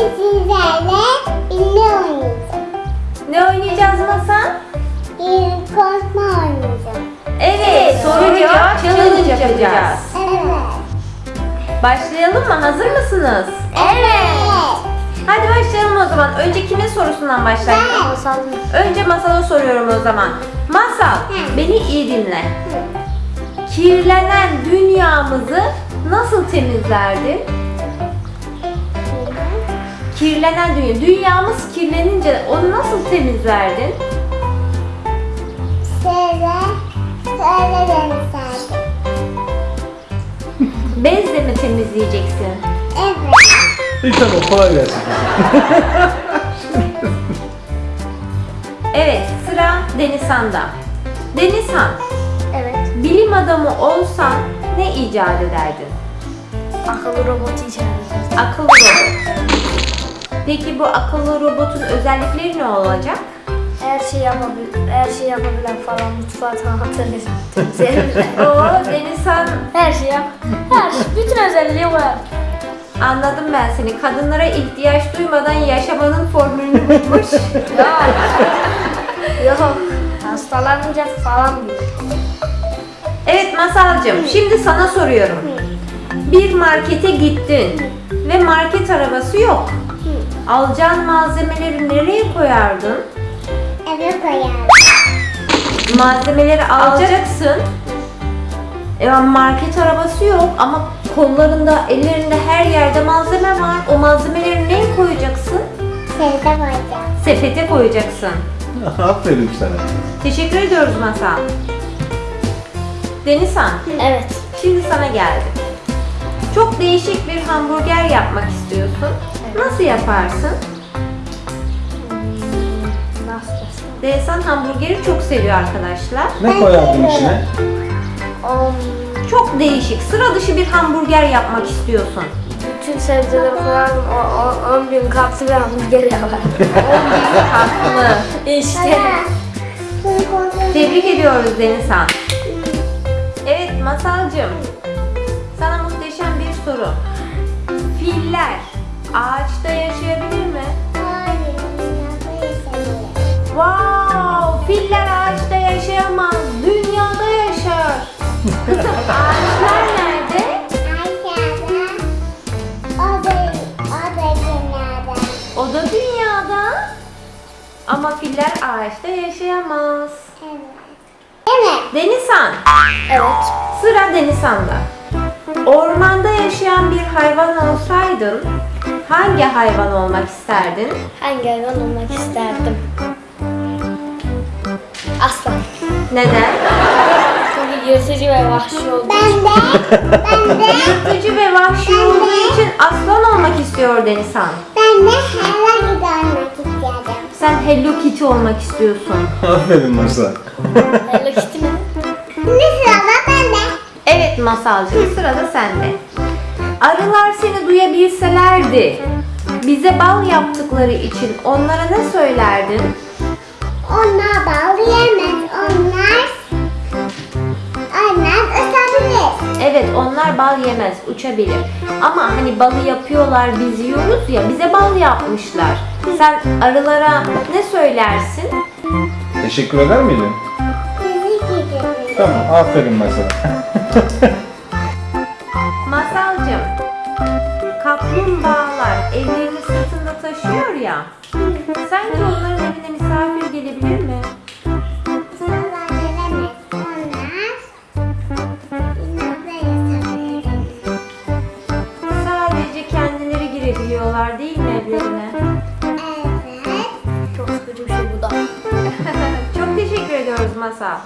Bugün sizlerle ünlü oynayacağım. Ne oynayacağız Masal? Bir konuşma oynayacağım. Evet, soru cevap challenge yapacağız. Evet. Başlayalım mı? Hazır mısınız? Evet. Hadi başlayalım o zaman. Önce kimin sorusundan başlayalım? Ben. Önce Masal'a soruyorum o zaman. Masal, Hı. beni iyi dinle. Kirlenen dünyamızı nasıl temizlerdin? Kirlenen dünya. Dünyamız kirlenince onu nasıl temizlerdin? Söyle. Söyle beni sadece. Bezle mi temizleyeceksin? Evet. İyi tamam kolay gelsin. Evet, sıra Denizhan'da. Denizhan, Evet. bilim adamı olsan ne icat ederdin? Akıllı robotu icat edeceğiz. Akıllı robot. Peki bu akıllı robotun özellikleri ne olacak? Her şey yapabil, her şey yapabilen falan mutfağı tanıtırız. Temizler. Oo Denizhan her şey yap. Her şey, bütün özelliği var. anladım ben seni. Kadınlara ihtiyaç duymadan yaşamanın formülünü bulmuş. Yok. Yok. Hastalanınca falan evet Masalcığım şimdi sana soruyorum. Bir markete gittin ve market arabası yok. Alacağın malzemeleri nereye koyardın? Eve koyarım. Malzemeleri alacaksın. E, market arabası yok ama kollarında, ellerinde her yerde malzeme var. O malzemeleri neye koyacaksın? Sevde koyacağım. Sepete koyacaksın. Aferin sana. Teşekkür ediyoruz Masal. Denizhan, Evet. şimdi sana geldim. Çok değişik bir hamburger yapmak istiyorsun. Nasıl yaparsın? Nasıl? Denizhan hamburgeri çok seviyor arkadaşlar. Ne koyardın içine? On, Çok değişik, sıra dışı bir hamburger yapmak istiyorsun. bütün sebzeleri koyardım. O, o, 10 bin katlı bir hamburger yapardım. Haklı. işte. Bunu kontrol Tebrik ediyoruz Denizhan. Evet Masalcığım. Sana muhteşem bir soru. Filler ağaçta yaşayabilir mi? Hayır. Dünyada yaşamıyor. Wow! Filler ağaçta yaşayamaz. Dünyada yaşar. Ağaçlar nerede? Aşağıda. O da, o da dünyada. O da dünyada. Ama filler ağaçta yaşayamaz. Evet. Evet. Denizhan. Evet. Sıra Denizhan'da. Ormanda yaşayan bir hayvan olsaydın hangi hayvan olmak isterdin? Hangi hayvan olmak isterdim? Aslan. Neden? Çünkü yırtıcı ve vahşi olduğu Ben için. de, ben de, Yırtıcı ve vahşi olduğu için aslan olmak istiyor Denizhan. ben de Hello Kitty olmak istiyorum. Sen Hello Kitty olmak istiyorsun. Aferin Masal. Hello Kitty mi? Şimdi sırada ben de. Evet Masalcığım sırada sende. Arılar seni duyabilselerdi bize bal yaptıkları için onlara ne söylerdin? Onlar bal yemez. Onlar, onlar ısabilir. Evet onlar bal yemez, uçabilir. Ama hani balı yapıyorlar biz yiyoruz ya bize bal yapmışlar. Sen arılara ne söylersin? Teşekkür eder miydin? Sizi gidiyorum. Tamam aferin Masal. ya. Sence onların evine misafir gelebilir mi? Sadece kendileri girebiliyorlar değil mi evlerine? Evet. Çok sıkıcı bir şey bu da. Çok teşekkür ediyoruz Masal.